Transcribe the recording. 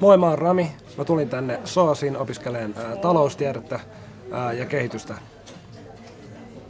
Moi, mä oon Rami. Mä tulin tänne SOASiin opiskeleen ää, taloustiedettä ja kehitystä